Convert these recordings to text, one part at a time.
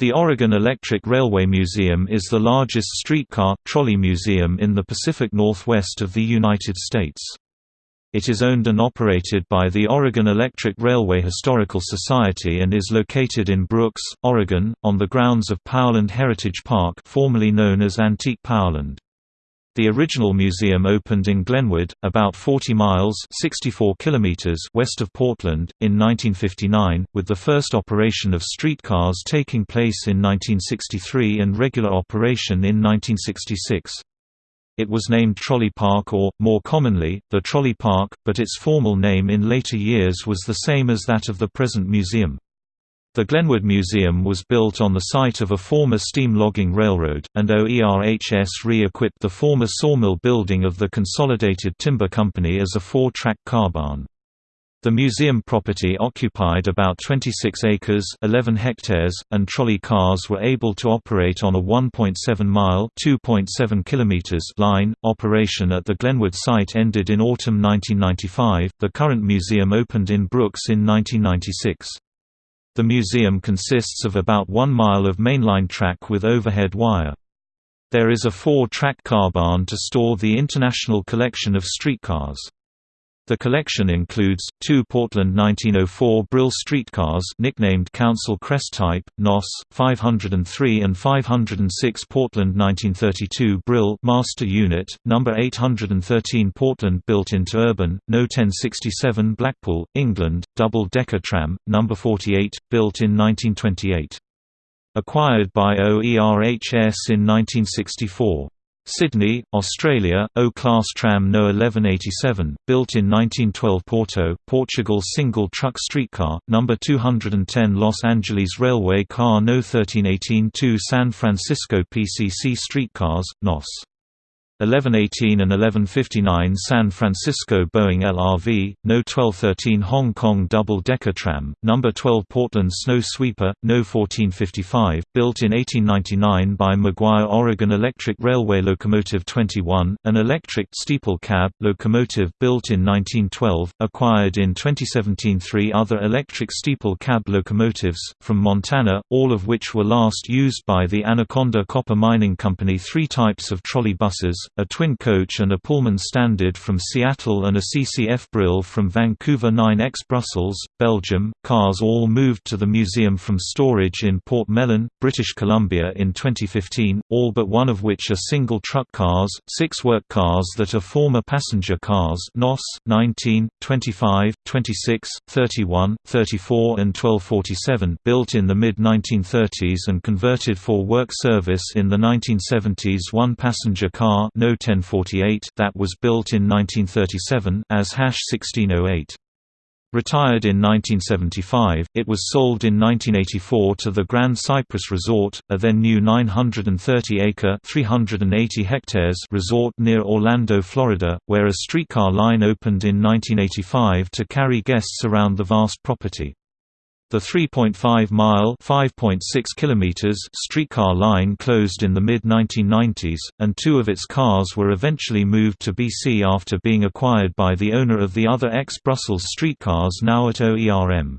The Oregon Electric Railway Museum is the largest streetcar, trolley museum in the Pacific Northwest of the United States. It is owned and operated by the Oregon Electric Railway Historical Society and is located in Brooks, Oregon, on the grounds of Powerland Heritage Park formerly known as Antique Powerland. The original museum opened in Glenwood, about 40 miles 64 kilometers west of Portland, in 1959, with the first operation of streetcars taking place in 1963 and regular operation in 1966. It was named Trolley Park or, more commonly, the Trolley Park, but its formal name in later years was the same as that of the present museum. The Glenwood Museum was built on the site of a former steam logging railroad, and OERHS re-equipped the former sawmill building of the Consolidated Timber Company as a four-track car barn. The museum property occupied about 26 acres 11 hectares, and trolley cars were able to operate on a 1.7-mile line. Operation at the Glenwood site ended in autumn 1995. The current museum opened in Brooks in 1996. The museum consists of about one mile of mainline track with overhead wire. There is a four-track car barn to store the international collection of streetcars. The collection includes, two Portland 1904 Brill streetcars nicknamed Council Crest Type, NOS, 503 and 506 Portland 1932 Brill Master Unit, No. 813 Portland built interurban, No. 1067 Blackpool, England, double-decker tram, No. 48, built in 1928. Acquired by OERHS in 1964. Sydney, Australia, O-Class tram No 1187, built in 1912 Porto, Portugal Single truck streetcar, No. 210 Los Angeles Railway car No 1318 2 San Francisco PCC streetcars, NOS 1118 and 1159 San Francisco Boeing LRV, No 1213 Hong Kong Double-Decker Tram, No. 12 Portland Snow Sweeper, No 1455, built in 1899 by McGuire Oregon Electric Railway Locomotive 21, an electric steeple cab locomotive built in 1912, acquired in 2017 three other electric steeple cab locomotives, from Montana, all of which were last used by the Anaconda Copper Mining Company three types of trolley buses, a twin coach and a Pullman Standard from Seattle and a CCF Brill from Vancouver 9X Brussels, Belgium. Cars all moved to the museum from storage in Port Mellon, British Columbia in 2015, all but one of which are single truck cars, six work cars that are former passenger cars NOS 19, 25, 26, 31, 34 and 1247 built in the mid-1930s and converted for work service in the 1970s one passenger car No 1048 that was built in 1937 as Hash 1608. Retired in 1975, it was sold in 1984 to the Grand Cypress Resort, a then new 930-acre (380 hectares) resort near Orlando, Florida, where a streetcar line opened in 1985 to carry guests around the vast property. The 3.5-mile (5.6 kilometers) streetcar line closed in the mid-1990s, and two of its cars were eventually moved to BC after being acquired by the owner of the other ex-Brussels streetcars now at OERM.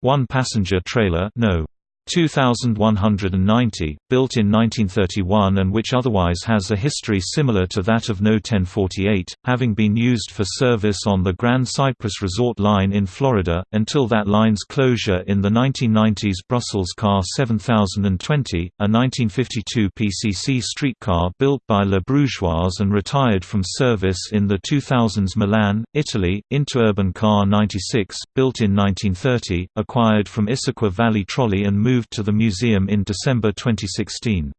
One passenger trailer no. 2190, built in 1931 and which otherwise has a history similar to that of No 1048, having been used for service on the Grand Cypress Resort line in Florida, until that line's closure in the 1990s Brussels Car 7020, a 1952 PCC streetcar built by La Brugeoise and retired from service in the 2000s Milan, Italy, Interurban Car 96, built in 1930, acquired from Issaquah Valley Trolley and moved moved to the museum in December 2016.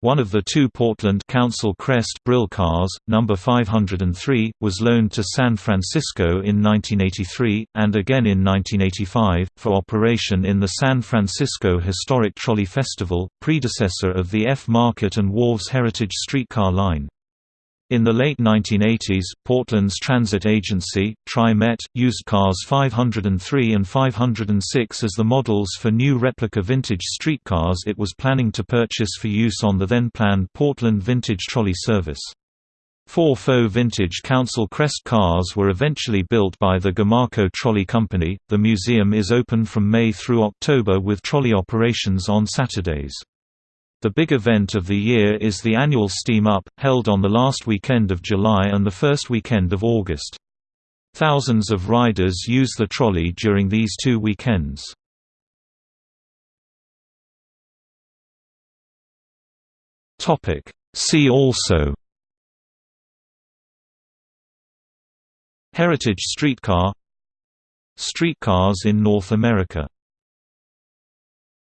One of the two Portland Council Crest Brill cars, number 503, was loaned to San Francisco in 1983, and again in 1985, for operation in the San Francisco Historic Trolley Festival, predecessor of the F Market and Wharves Heritage Streetcar Line. In the late 1980s, Portland's transit agency, Tri-Met, used cars 503 and 506 as the models for new replica vintage streetcars it was planning to purchase for use on the then-planned Portland Vintage Trolley service. Four faux vintage Council Crest cars were eventually built by the Gomaco Trolley Company. The museum is open from May through October with trolley operations on Saturdays. The big event of the year is the annual Steam Up, held on the last weekend of July and the first weekend of August. Thousands of riders use the trolley during these two weekends. See also Heritage streetcar Streetcars in North America